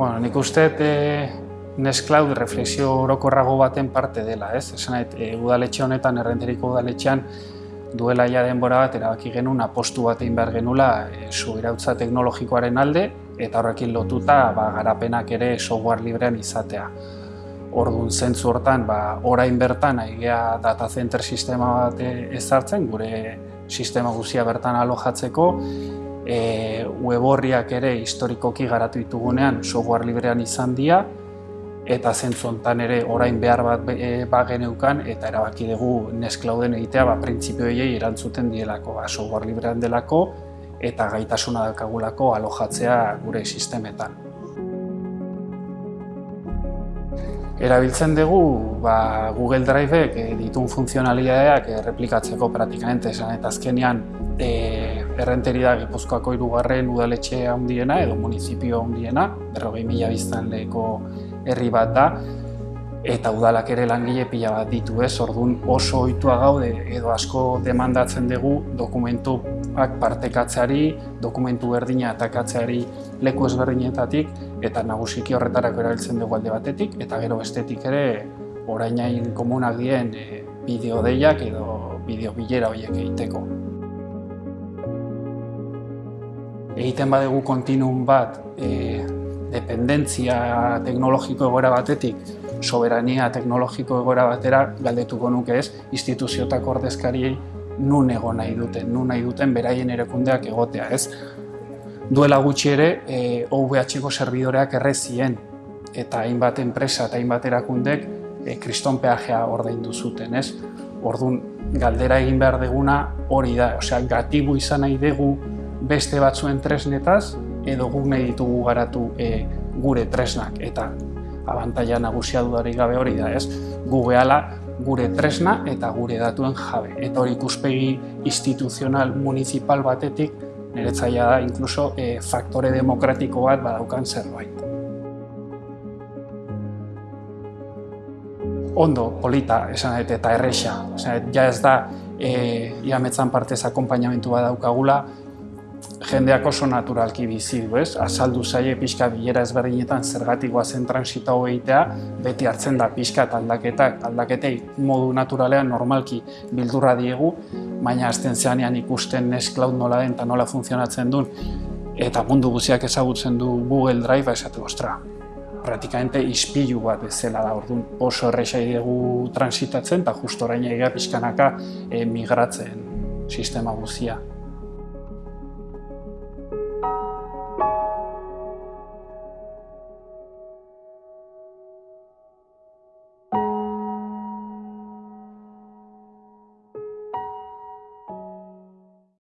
Bueno, nik uste e, Nextcloud reflexio orokorrago baten parte dela, ez? Esan e, udaletxe honetan, errenteriko udaletxean, duela ja denbora bat erabaki genuen apostu bat egin behar genula e, subirautza teknologikoaren alde eta horrekin lotuta ba, garapenak ere software librean izatea. Orduan zentzu hortan, ba, orain bertan aigea data center sistema bat ezartzen, gure sistema guzia bertan alojatzeko, e, web horriak ere historikoki garatu ditugunean software librean izan dira, eta zentzu honetan ere orain behar bat e, ba geneukan eta erabaki dugu Nextclouden egitea ba, printzipioiei erantzuten dielako, ba, software librean delako eta gaitasuna dakagulako alojatzea gure sistemetan. Erabiltzen dugu ba, Google Driveek e, ditun funtzionalidadeak replikatzeko praktikamente esan eta azkenean e, errenteri da Gipuzkoako hirugarren udaletxe handiena edo munizipio handiena, berrogei mila biztan leheko herri bat da, eta udalak ere langile pila bat ditu ez, orduan oso ohitua gaude edo asko demandatzen dugu dokumentuak partekatzeari, dokumentu berdina atakatzeari leku ezberdinetatik, eta nagusiki horretarako erabiltzen dugu alde batetik, eta gero bestetik ere orainain komunak dien e, bideo deiak edo bideo bilera horiek egiteko. Egiten badegu kontinun bat e, dependentzia teknologiko egoera batetik soberania teknologiko egoera batera galdetuko nuke ez instituziotako ordezkariei nun egon nahi duten, nun nahi duten beraien erekundeak egotea, ez? Duela gutxi ere, e, OVH-ko servidoreak errezien eta hainbat enpresa eta hainbat erakundek e, kriston peajea ordaindu zuten, ez? Ordun galdera egin behar deguna hori da, osea, gatibu izan nahi dugu beste batzuen tresnetaz, edo guk nahi ditugu garatu e, gure tresnak eta abantaila nagusia dudarik gabe hori da, ez? Gu gure tresna eta gure datuen jabe. Eta hori ikuspegi instituzional municipal batetik niretzaia da inkluso e, faktore demokratiko bat badaukan zerbait. Ondo, polita, esan dut, eta erresa. Esan ja ez da, e, iametzan partez akompainamentu bat daukagula, jendeak oso naturalki bizi du, ez? Azaldu zaie pixka bilera ezberdinetan zergatik zen transita egitea, beti hartzen da pixka aldaketak, aldaketei modu naturalean normalki bildurra diegu, baina azten zeanean ikusten Nest Cloud nola den eta nola funtzionatzen duen, eta mundu guziak ezagutzen du Google Drive, ba esatu, ostra, praktikamente ispilu bat bezala da, orduan oso errexai dugu transitatzen, eta justo orain egia pixkanaka eh, migratzen sistema guzia.